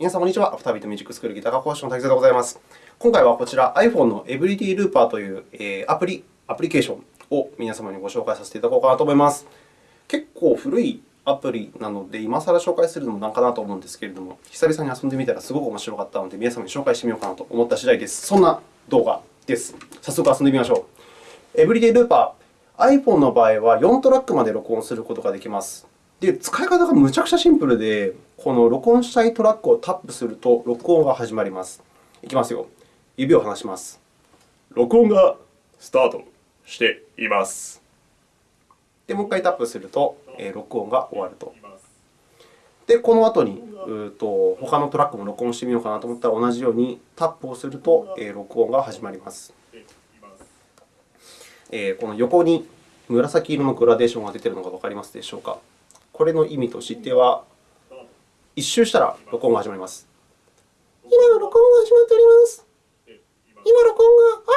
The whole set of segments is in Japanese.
皆さん、こんにちは。アフタービートミュージックスクールギター科講師の滝沢でございます。今回はこちら iPhone の Everyday Looper というアプリ、アプリケーションを皆様にご紹介させていただこうかなと思います。結構古いアプリなので、今更紹介するのもなんかなと思うんですけれども、久々に遊んでみたらすごく面白かったので、皆様に紹介してみようかなと思った次第です。そんな動画です。早速遊んでみましょう。Everyday Looper、iPhone の場合は4トラックまで録音することができます。で、使い方がむちゃくちゃシンプルで、この録音したいトラックをタップすると、録音が始まります。いきますよ。指を離します。録音がスタートしています。で、もう一回タップすると、えー、録音が終わると。で、この後にうと他のトラックも録音してみようかなと思ったら、同じようにタップをすると、えー、録音が始まります。えー、この横に紫色のグラデーションが出ているのがわかりますでしょうか？これの意味としては、一周したら録音が始まります。今、録音が始まっております。今、録音が、あ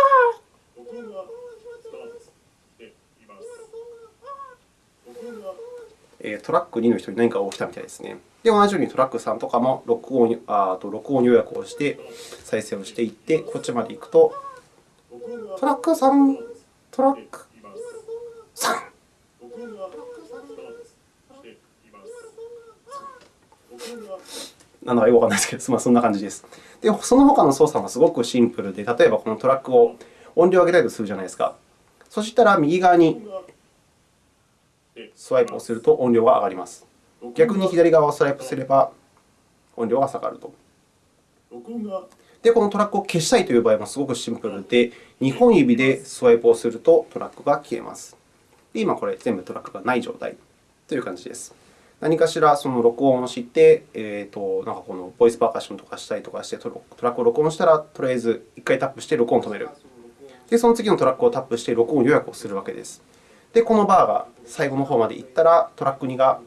えトラック2の人に何かが起きたみたいですね。で、同じようにトラック3とかも録音あと録音予約をして再生をしていって、こっちまで行くと、トラック3、トラック3。なのかよくわからないですけど、まあ、そんな感じです。で、その他の操作もすごくシンプルで、例えばこのトラックを音量を上げたいとするじゃないですか。そしたら右側にスワイプをすると音量が上がります。逆に左側をスワイプすれば音量が下がると。で、このトラックを消したいという場合もすごくシンプルで、2本指でスワイプをするとトラックが消えます。で今、これ全部トラックがない状態という感じです。何かしらその録音をして、えーと、なんかこのボイスパーカッションとかしたりとかして、トラックを録音したら、とりあえず1回タップして録音を止める。で、その次のトラックをタップして録音予約をするわけです。で、このバーが最後の方まで行ったら、トラック2が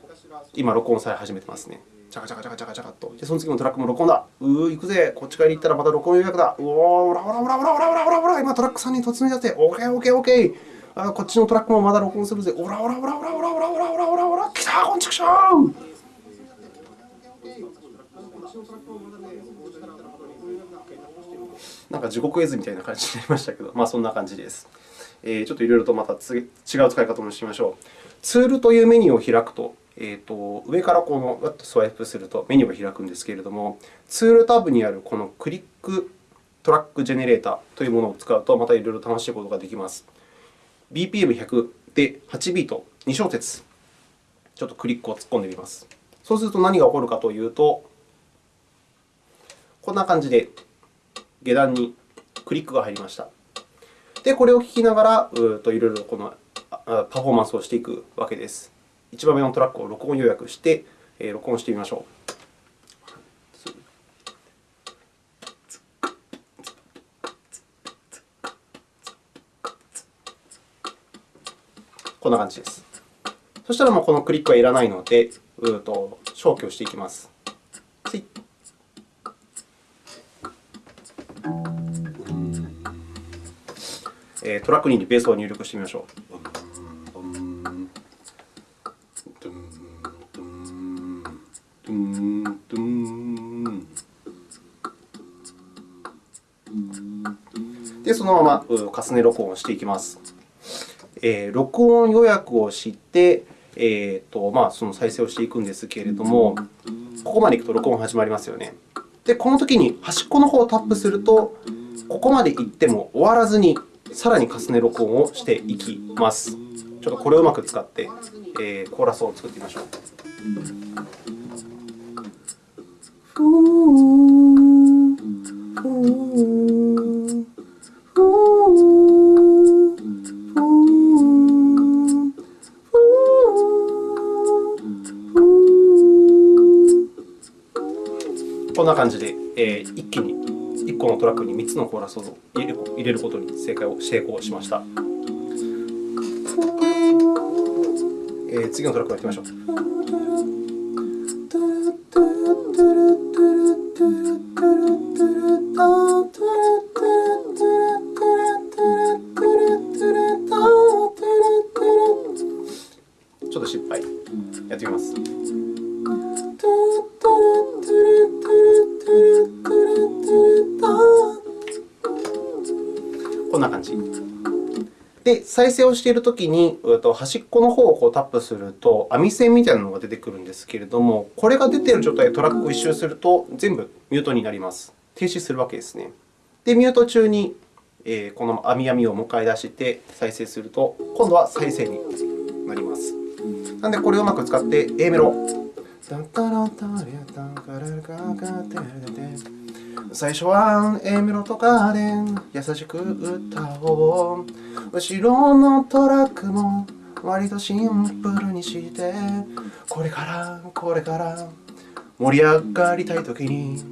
今、録音され始めてますね。チャカチャカチャカチャカチャカと。で、その次のトラックも録音だ。うー、行くぜ。こっち側に行ったらまた録音予約だ。うおー、オラオラオラオラオラオラオラオラ今、トラック3に突入だって。オーケー、オーケー、オーケー。あこっちのトラックもまだ録音するぜ。オラオラオラオラオラオラオラオラオラオラ来たこんちくしょうなんか地獄絵図みたいな感じになりましたけど、まあ、そんな感じです。え、ちょっといろいろとまた違う使い方もしましょう。ツールというメニューを開くと、えーと、上からこのっとスワイプするとメニューが開くんですけれども、ツールタブにあるこのクリックトラックジェネレーターというものを使うと、またいろいろ楽しいことができます。BPM100 で8ビート、2小節、ちょっとクリックを突っ込んでみます。そうすると何が起こるかというと、こんな感じで下段にクリックが入りました。で、これを聞きながら、うといろいろこのパフォーマンスをしていくわけです。1番目のトラックを録音予約して、録音してみましょう。こんな感じです。そしたらもうこのクリックはいらないので、うと消去していきます。えトラック2にベースを入力してみましょう。で、そのまま重ね録音をしていきます。えー、録音予約をして、えーとまあ、その再生をしていくんですけれども、ここまでいくと録音始まりますよね。で、このときに端っこの方をタップすると、ここまで行っても終わらずにさらに重ね録音をしていきます。ちょっとこれをうまく使って、えー、コーラスを作ってみましょう。感じで、えー、一気に1個のトラックに3つのコーラスを入れることに正解を成功しました。えー、次のトラックをやってみましょう。で、再生をしているときに、端っこの方をこうタップすると、網線みたいなのが出てくるんですけれども、これが出ている状態でトラックを一周すると、全部ミュートになります。停止するわけですね。で、ミュート中にこの網網をもう一回出して再生すると、今度は再生になります。なので、これをうまく使って A メロ。最初は A メロとかで優しく歌おう。後ろのトラックも割とシンプルにして、これから、これから盛り上がりたいときに。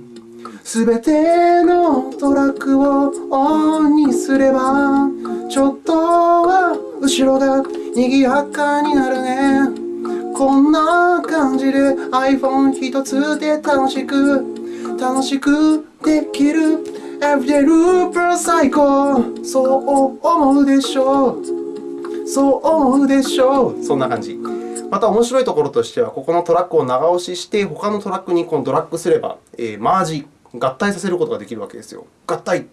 すべてのトラックをオンにすればちょっとは後ろが賑やかになるね。こんな感じで iPhone 一つで楽しく楽しくできる Every Looper 最高そう思うでしょうそう思うでしょうそんな感じまた面白いところとしては、ここのトラックを長押しして、他のトラックにこのドラッグすれば、えー、マージ合体させることができるわけですよ。合体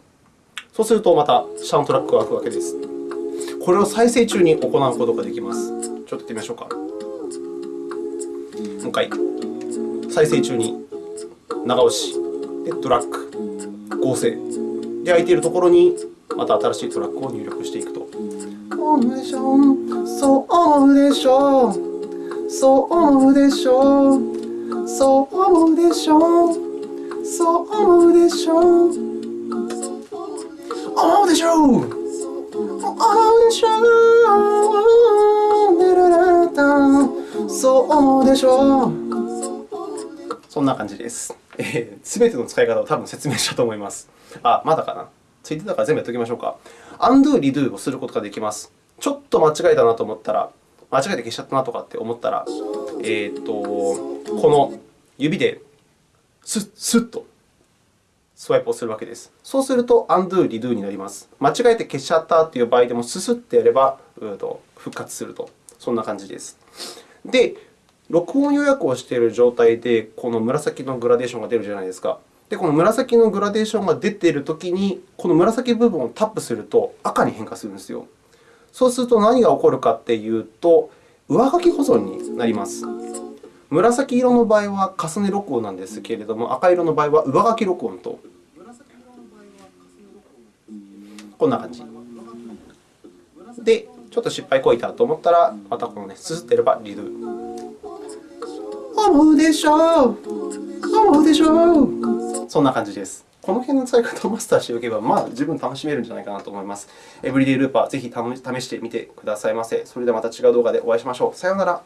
そうすると、また下のトラックが開くわけです。これを再生中に行うことができます。ちょっとやってみましょうか。もう一回。再生中に長押し、でドラッグ、合成。で、空いているところにまた新しいトラックを入力していくと。そう思うでしょう。そう思うでしょう。そう思うでしょう。そう思うでしょう。そう思うでしょう。思うでしょう。思うでしょう。そう思うでしょう。そんな感じです。す、えー、べ、ての使い方を多分説明したと思います。あ、まだかな？ついてたから全部やっておきましょうか。undo、redo をすることができます。ちょっと間違えたなと思ったら、間違えて消しちゃったなとかって思ったら、えー、とこの指でスッ、スッとスワイプをするわけです。そうすると、undo、redo になります。間違えて消しちゃったという場合でも、ススッとやれば復活すると。そんな感じです。で、録音予約をしている状態で、この紫のグラデーションが出るじゃないですか。で、この紫のグラデーションが出ているときに、この紫部分をタップすると赤に変化するんですよ。そうすると何が起こるかというと、上書き保存になります。紫色の場合は重ね録音なんですけれども、赤色の場合は上書き録音と。こんな感じ。で、ちょっと失敗こいたと思ったら、またこのね、すすってればリドゥ。うでしょう思うでしょうそんな感じです。この辺の使い方をマスターしておけば、まあ、十分楽しめるんじゃないかなと思います。エブリデイルーパー、ぜひ試してみてくださいませ。それではまた違う動画でお会いしましょう。さようなら。